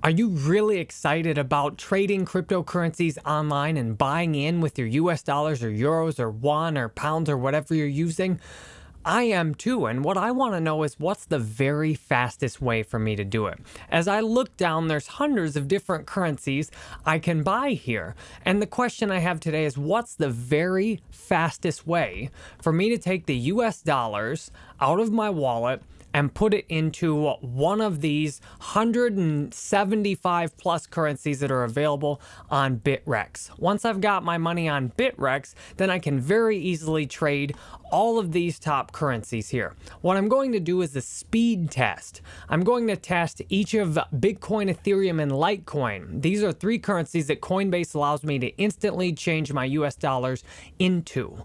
Are you really excited about trading cryptocurrencies online and buying in with your US dollars or euros or won or pounds or whatever you're using? I am too, and what I want to know is what's the very fastest way for me to do it. As I look down, there's hundreds of different currencies I can buy here. And the question I have today is what's the very fastest way for me to take the US dollars out of my wallet and put it into one of these 175 plus currencies that are available on Bittrex. Once I've got my money on Bittrex, then I can very easily trade all of these top currencies here. What I'm going to do is a speed test. I'm going to test each of Bitcoin, Ethereum, and Litecoin. These are three currencies that Coinbase allows me to instantly change my US dollars into.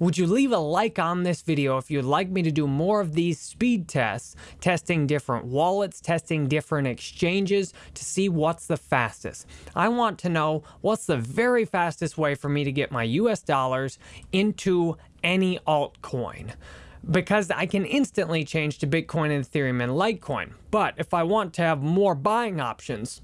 Would you leave a like on this video if you'd like me to do more of these speed tests, testing different wallets, testing different exchanges to see what's the fastest. I want to know what's the very fastest way for me to get my US dollars into any altcoin because I can instantly change to Bitcoin and Ethereum and Litecoin. But if I want to have more buying options,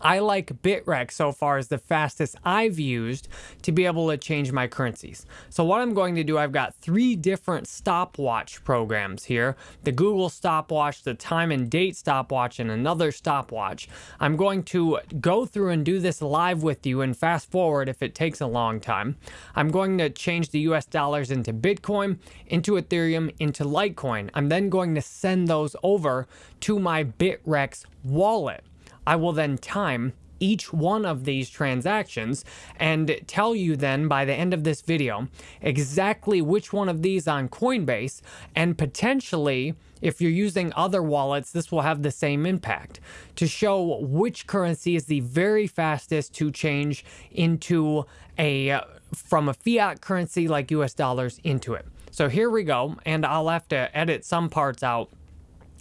I like Bittrex so far as the fastest I've used to be able to change my currencies. So what I'm going to do, I've got three different stopwatch programs here. The Google stopwatch, the time and date stopwatch, and another stopwatch. I'm going to go through and do this live with you and fast forward if it takes a long time. I'm going to change the US dollars into Bitcoin, into Ethereum, into Litecoin. I'm then going to send those over to my Bittrex wallet. I will then time each one of these transactions and tell you then by the end of this video exactly which one of these on Coinbase and potentially if you're using other wallets this will have the same impact to show which currency is the very fastest to change into a from a fiat currency like US dollars into it. So here we go and I'll have to edit some parts out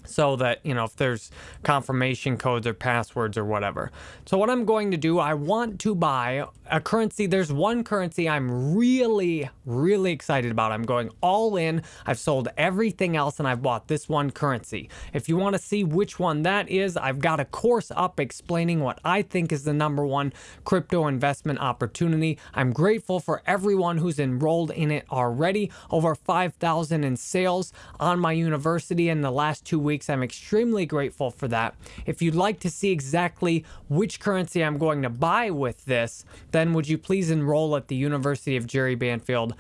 so that, you know, if there's confirmation codes or passwords or whatever. So what I'm going to do, I want to buy a currency. There's one currency I'm really, really excited about. I'm going all in. I've sold everything else and I've bought this one currency. If you want to see which one that is, I've got a course up explaining what I think is the number one crypto investment opportunity. I'm grateful for everyone who's enrolled in it already. Over 5,000 in sales on my university in the last two weeks weeks. I'm extremely grateful for that. If you'd like to see exactly which currency I'm going to buy with this, then would you please enroll at the University of Jerry Banfield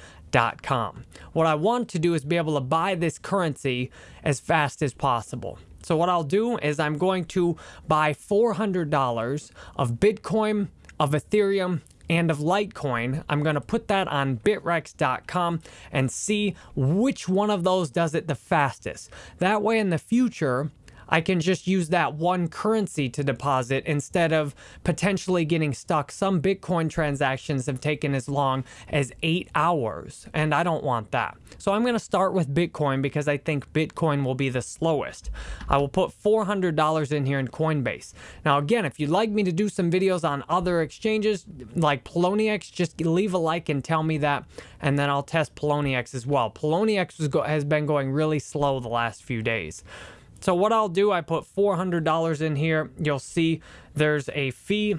what I want to do is be able to buy this currency as fast as possible. So what I'll do is I'm going to buy $400 of Bitcoin, of Ethereum, and of Litecoin. I'm going to put that on bittrex.com and see which one of those does it the fastest. That way in the future, I can just use that one currency to deposit instead of potentially getting stuck. Some Bitcoin transactions have taken as long as eight hours, and I don't want that. So I'm going to start with Bitcoin because I think Bitcoin will be the slowest. I will put $400 in here in Coinbase. Now, again, if you'd like me to do some videos on other exchanges like Poloniex, just leave a like and tell me that, and then I'll test Poloniex as well. Poloniex has been going really slow the last few days. So what I'll do, I put $400 in here. You'll see there's a fee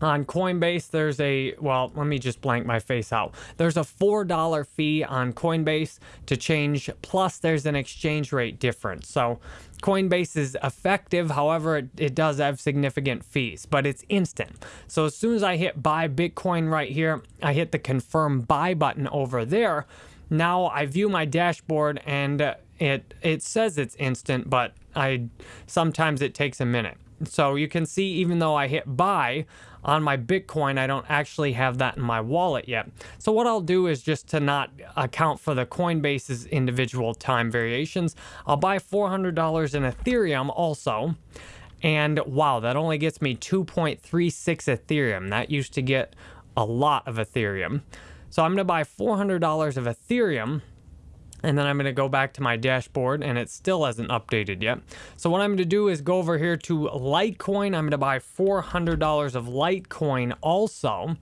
on Coinbase, there's a, well, let me just blank my face out. There's a $4 fee on Coinbase to change, plus there's an exchange rate difference. So Coinbase is effective, however, it, it does have significant fees, but it's instant. So as soon as I hit buy Bitcoin right here, I hit the confirm buy button over there. Now I view my dashboard and it it says it's instant, but I sometimes it takes a minute. So you can see even though I hit buy on my Bitcoin, I don't actually have that in my wallet yet. So what I'll do is just to not account for the Coinbase's individual time variations, I'll buy $400 in Ethereum also. And wow, that only gets me 2.36 Ethereum. That used to get a lot of Ethereum. So I'm going to buy $400 of Ethereum and then I'm going to go back to my dashboard and it still hasn't updated yet. So what I'm going to do is go over here to Litecoin. I'm going to buy $400 of Litecoin also.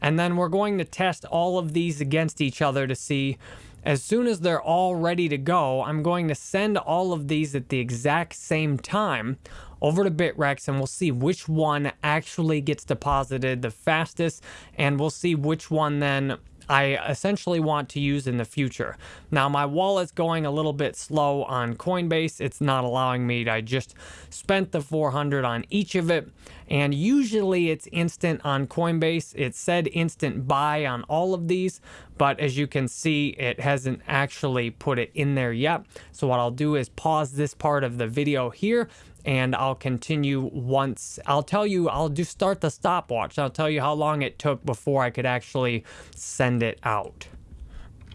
And then we're going to test all of these against each other to see as soon as they're all ready to go, I'm going to send all of these at the exact same time over to Bittrex and we'll see which one actually gets deposited the fastest and we'll see which one then I essentially want to use in the future. Now my wallet's going a little bit slow on Coinbase. It's not allowing me. I just spent the 400 on each of it and usually it's instant on Coinbase. It said instant buy on all of these, but as you can see, it hasn't actually put it in there yet. So what I'll do is pause this part of the video here and I'll continue once. I'll tell you, I'll just start the stopwatch. I'll tell you how long it took before I could actually send it out.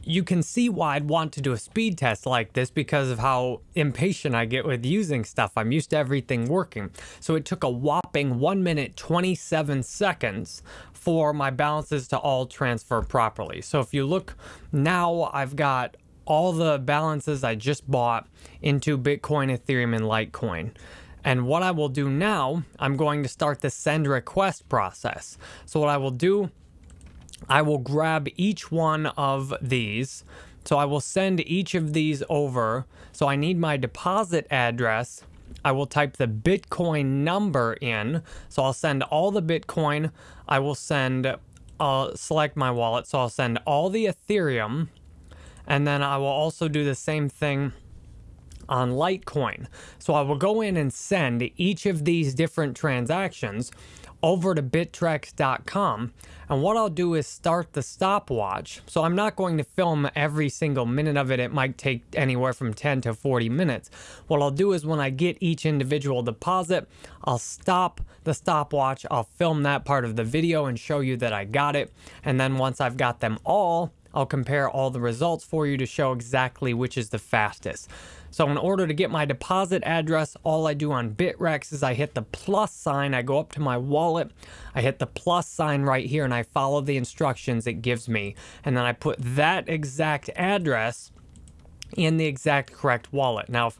You can see why I'd want to do a speed test like this because of how impatient I get with using stuff. I'm used to everything working. So it took a whopping 1 minute 27 seconds for my balances to all transfer properly. So if you look now, I've got all the balances I just bought into Bitcoin, Ethereum, and Litecoin. And what I will do now, I'm going to start the send request process. So what I will do, I will grab each one of these. So I will send each of these over. So I need my deposit address. I will type the Bitcoin number in. So I'll send all the Bitcoin. I will send, I'll select my wallet. So I'll send all the Ethereum. And then I will also do the same thing on Litecoin. So I will go in and send each of these different transactions over to bittrex.com and what I'll do is start the stopwatch. So I'm not going to film every single minute of it. It might take anywhere from 10 to 40 minutes. What I'll do is when I get each individual deposit, I'll stop the stopwatch. I'll film that part of the video and show you that I got it. And then once I've got them all, I'll compare all the results for you to show exactly which is the fastest. So in order to get my deposit address, all I do on Bittrex is I hit the plus sign, I go up to my wallet, I hit the plus sign right here and I follow the instructions it gives me. And then I put that exact address in the exact correct wallet. Now,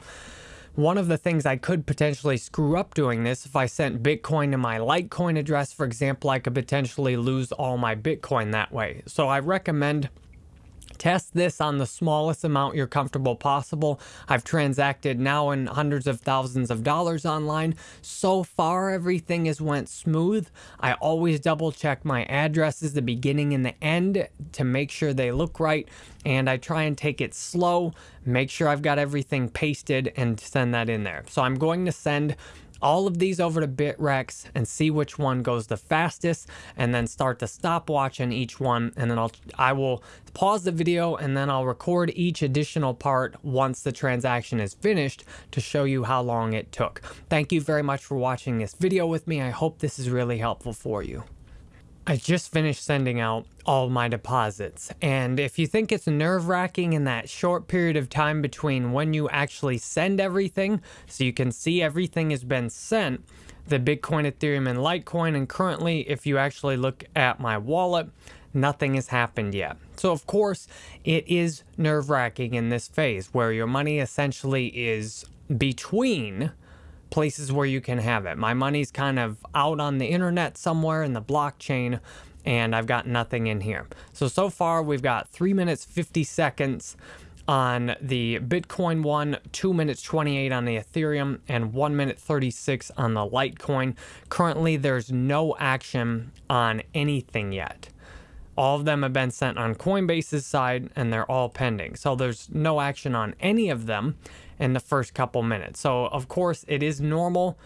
one of the things I could potentially screw up doing this, if I sent Bitcoin to my Litecoin address, for example, I could potentially lose all my Bitcoin that way. So I recommend Test this on the smallest amount you're comfortable possible. I've transacted now in hundreds of thousands of dollars online. So far, everything has went smooth. I always double check my addresses, the beginning and the end, to make sure they look right. And I try and take it slow, make sure I've got everything pasted and send that in there. So I'm going to send all of these over to Bittrex and see which one goes the fastest and then start the stopwatch on each one and then I'll I will pause the video and then I'll record each additional part once the transaction is finished to show you how long it took. Thank you very much for watching this video with me. I hope this is really helpful for you. I just finished sending out all my deposits. And if you think it's nerve wracking in that short period of time between when you actually send everything, so you can see everything has been sent, the Bitcoin, Ethereum, and Litecoin, and currently, if you actually look at my wallet, nothing has happened yet. So, of course, it is nerve wracking in this phase where your money essentially is between places where you can have it. My money's kind of out on the internet somewhere in the blockchain and I've got nothing in here. So, so far we've got 3 minutes 50 seconds on the Bitcoin one, 2 minutes 28 on the Ethereum, and 1 minute 36 on the Litecoin. Currently, there's no action on anything yet. All of them have been sent on Coinbase's side and they're all pending. So there's no action on any of them in the first couple minutes. So, of course, it is normal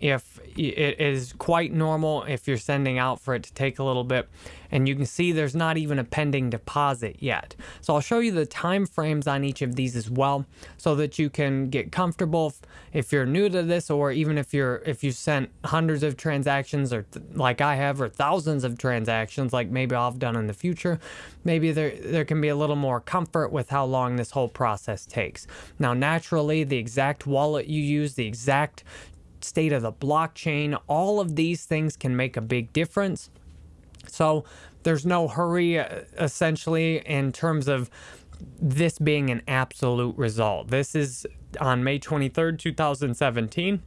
if it is quite normal if you're sending out for it to take a little bit and you can see there's not even a pending deposit yet. So I'll show you the time frames on each of these as well so that you can get comfortable if, you're new to this or even if you're if you sent hundreds of transactions or like I have or thousands of transactions like maybe I've done in the future maybe there there can be a little more comfort with how long this whole process takes. Now naturally the exact wallet you use the exact state of the blockchain. All of these things can make a big difference. So there's no hurry, uh, essentially, in terms of this being an absolute result. This is on May 23rd, 2017.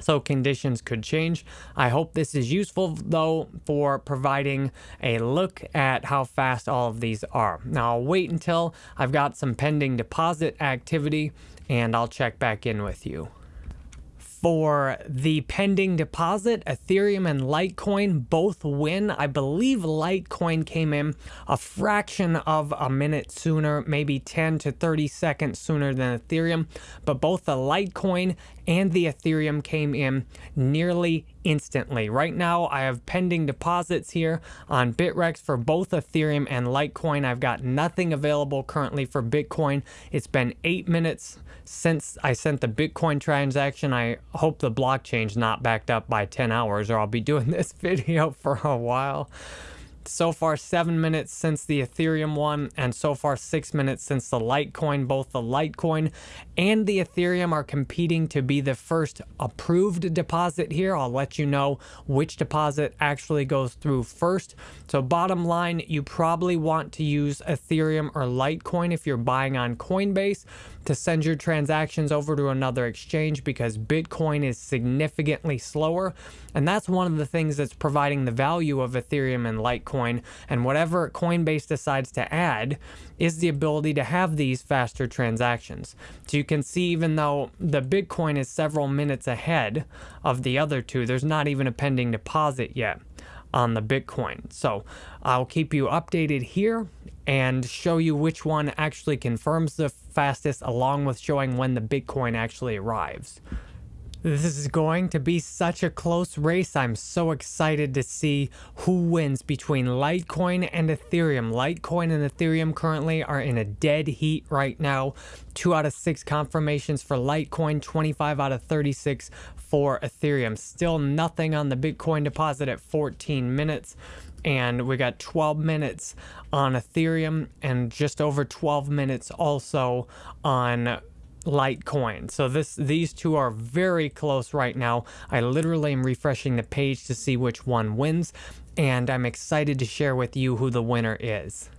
So conditions could change. I hope this is useful though for providing a look at how fast all of these are. Now I'll wait until I've got some pending deposit activity and I'll check back in with you For the pending deposit, Ethereum and Litecoin both win. I believe Litecoin came in a fraction of a minute sooner, maybe 10 to 30 seconds sooner than Ethereum, but both the Litecoin and the Ethereum came in nearly instantly. Right now, I have pending deposits here on Bittrex for both Ethereum and Litecoin. I've got nothing available currently for Bitcoin. It's been eight minutes since I sent the Bitcoin transaction. I hope the blockchain's not backed up by 10 hours or I'll be doing this video for a while so far seven minutes since the Ethereum one, and so far six minutes since the Litecoin. Both the Litecoin and the Ethereum are competing to be the first approved deposit here. I'll let you know which deposit actually goes through first. So bottom line, you probably want to use Ethereum or Litecoin if you're buying on Coinbase to send your transactions over to another exchange because Bitcoin is significantly slower. And that's one of the things that's providing the value of Ethereum and Litecoin. And whatever Coinbase decides to add is the ability to have these faster transactions. So you can see even though the Bitcoin is several minutes ahead of the other two, there's not even a pending deposit yet on the Bitcoin. So I'll keep you updated here and show you which one actually confirms the fastest along with showing when the Bitcoin actually arrives. This is going to be such a close race. I'm so excited to see who wins between Litecoin and Ethereum. Litecoin and Ethereum currently are in a dead heat right now. Two out of six confirmations for Litecoin, 25 out of 36 for Ethereum. Still nothing on the Bitcoin deposit at 14 minutes and we got 12 minutes on Ethereum and just over 12 minutes also on Litecoin. So this these two are very close right now. I literally am refreshing the page to see which one wins and I'm excited to share with you who the winner is.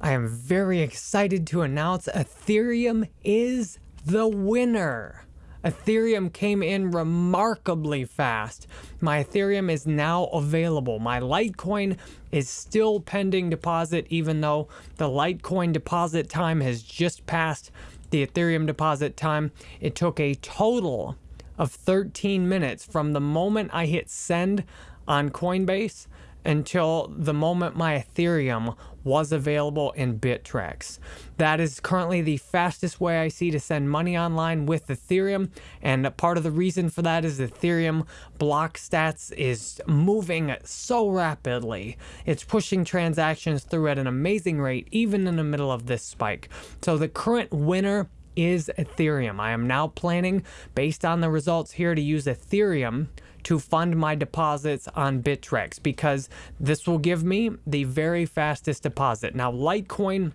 I am very excited to announce Ethereum is the winner. Ethereum came in remarkably fast. My Ethereum is now available. My Litecoin is still pending deposit, even though the Litecoin deposit time has just passed the Ethereum deposit time. It took a total of 13 minutes from the moment I hit send on Coinbase until the moment my Ethereum was available in Bittrex. That is currently the fastest way I see to send money online with Ethereum, and part of the reason for that is Ethereum block stats is moving so rapidly. It's pushing transactions through at an amazing rate, even in the middle of this spike. So the current winner is Ethereum. I am now planning, based on the results here, to use Ethereum to fund my deposits on Bittrex because this will give me the very fastest deposit. Now, Litecoin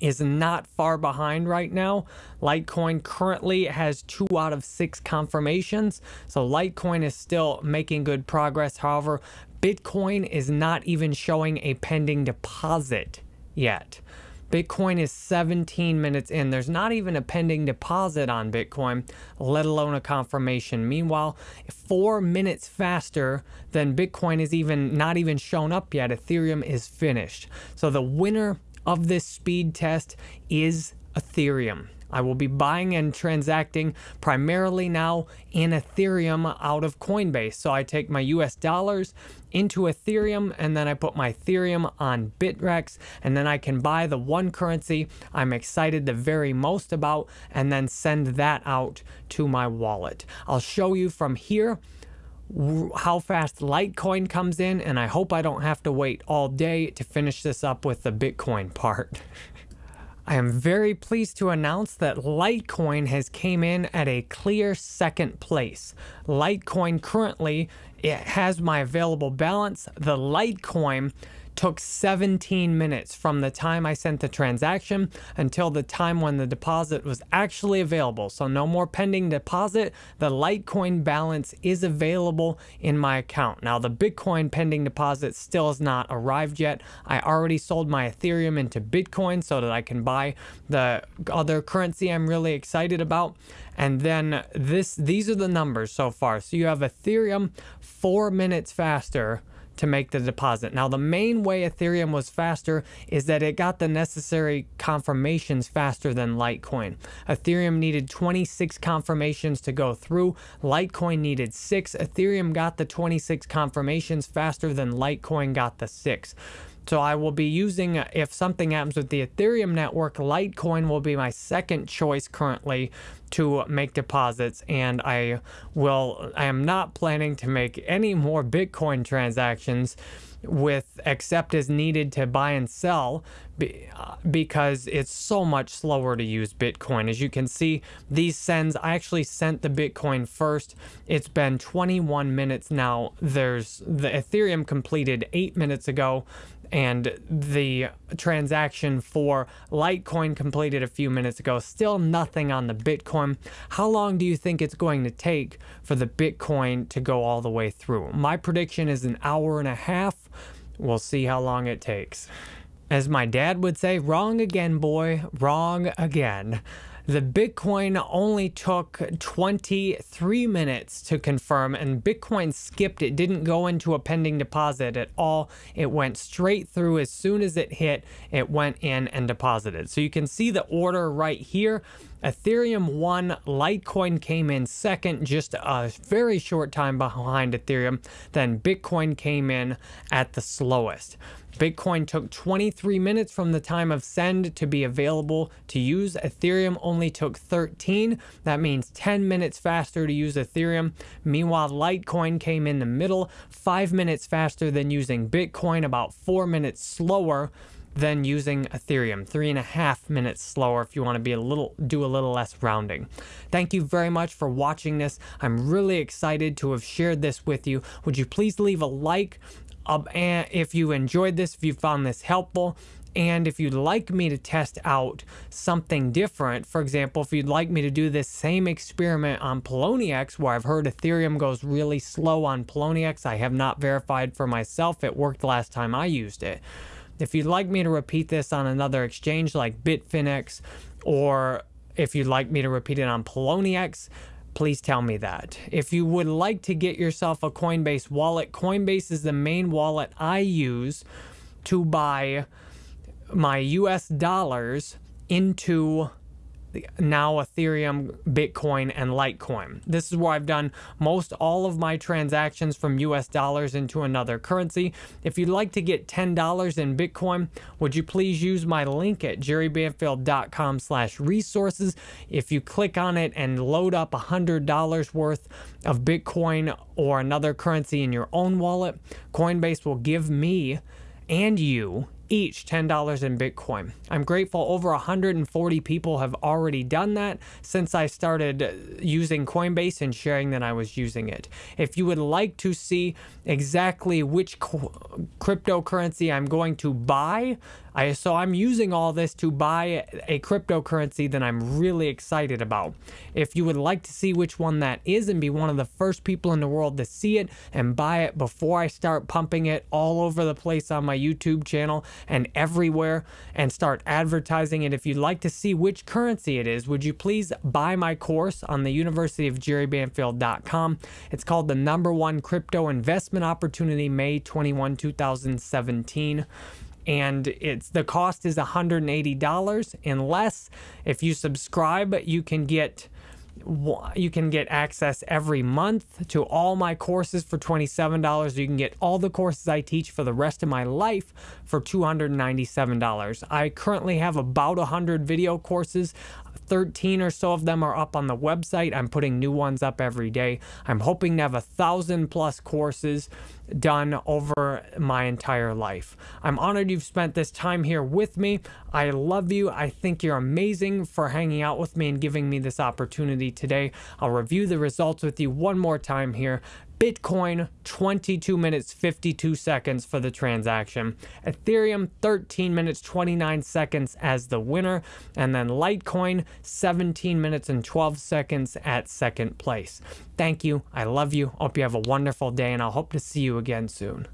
is not far behind right now. Litecoin currently has two out of six confirmations, so Litecoin is still making good progress. However, Bitcoin is not even showing a pending deposit yet. Bitcoin is 17 minutes in. There's not even a pending deposit on Bitcoin, let alone a confirmation. Meanwhile, four minutes faster than Bitcoin is even not even shown up yet. Ethereum is finished. So the winner of this speed test is Ethereum. I will be buying and transacting primarily now in Ethereum out of Coinbase. So I take my US dollars into Ethereum and then I put my Ethereum on Bittrex and then I can buy the one currency I'm excited the very most about and then send that out to my wallet. I'll show you from here how fast Litecoin comes in and I hope I don't have to wait all day to finish this up with the Bitcoin part. I am very pleased to announce that Litecoin has came in at a clear second place. Litecoin currently it has my available balance. The Litecoin took 17 minutes from the time I sent the transaction until the time when the deposit was actually available. So no more pending deposit. The Litecoin balance is available in my account. Now the Bitcoin pending deposit still has not arrived yet. I already sold my Ethereum into Bitcoin so that I can buy the other currency I'm really excited about. And then this these are the numbers so far. So you have Ethereum four minutes faster to make the deposit. Now, the main way Ethereum was faster is that it got the necessary confirmations faster than Litecoin. Ethereum needed 26 confirmations to go through, Litecoin needed 6. Ethereum got the 26 confirmations faster than Litecoin got the 6. So I will be using, if something happens with the Ethereum network, Litecoin will be my second choice currently to make deposits. And I will, I am not planning to make any more Bitcoin transactions with except as needed to buy and sell uh, because it's so much slower to use Bitcoin. As you can see, these sends, I actually sent the Bitcoin first. It's been 21 minutes now. There's the Ethereum completed eight minutes ago and the transaction for Litecoin completed a few minutes ago. Still nothing on the Bitcoin. How long do you think it's going to take for the Bitcoin to go all the way through? My prediction is an hour and a half. We'll see how long it takes. As my dad would say, wrong again, boy, wrong again. The Bitcoin only took 23 minutes to confirm, and Bitcoin skipped. It didn't go into a pending deposit at all. It went straight through as soon as it hit, it went in and deposited. So you can see the order right here. Ethereum won, Litecoin came in second, just a very short time behind Ethereum. Then Bitcoin came in at the slowest. Bitcoin took 23 minutes from the time of send to be available to use. Ethereum only took 13. That means 10 minutes faster to use Ethereum. Meanwhile, Litecoin came in the middle, five minutes faster than using Bitcoin, about four minutes slower than using Ethereum. Three and a half minutes slower if you want to be a little do a little less rounding. Thank you very much for watching this. I'm really excited to have shared this with you. Would you please leave a like, um, and if you enjoyed this, if you found this helpful, and if you'd like me to test out something different, for example, if you'd like me to do this same experiment on Poloniex, where I've heard Ethereum goes really slow on Poloniex, I have not verified for myself. It worked last time I used it. If you'd like me to repeat this on another exchange like Bitfinex, or if you'd like me to repeat it on Poloniex, please tell me that. If you would like to get yourself a Coinbase wallet, Coinbase is the main wallet I use to buy my US dollars into now Ethereum, Bitcoin, and Litecoin. This is where I've done most all of my transactions from US dollars into another currency. If you'd like to get $10 in Bitcoin, would you please use my link at jerrybanfield.com slash resources. If you click on it and load up $100 worth of Bitcoin or another currency in your own wallet, Coinbase will give me and you each $10 in Bitcoin. I'm grateful over 140 people have already done that since I started uh, using Coinbase and sharing that I was using it. If you would like to see exactly which cryptocurrency I'm going to buy, I, so I'm using all this to buy a cryptocurrency that I'm really excited about. If you would like to see which one that is and be one of the first people in the world to see it and buy it before I start pumping it all over the place on my YouTube channel and everywhere and start advertising it, if you'd like to see which currency it is, would you please buy my course on the University of JerryBanfield.com. It's called the number one crypto investment opportunity May 21, 2017 and it's the cost is $180 unless if you subscribe you can get you can get access every month to all my courses for $27. You can get all the courses I teach for the rest of my life for $297. I currently have about 100 video courses. 13 or so of them are up on the website. I'm putting new ones up every day. I'm hoping to have a thousand plus courses done over my entire life. I'm honored you've spent this time here with me. I love you. I think you're amazing for hanging out with me and giving me this opportunity today. I'll review the results with you one more time here. Bitcoin, 22 minutes 52 seconds for the transaction. Ethereum, 13 minutes 29 seconds as the winner. And then Litecoin, 17 minutes and 12 seconds at second place. Thank you. I love you. Hope you have a wonderful day, and I'll hope to see you again soon.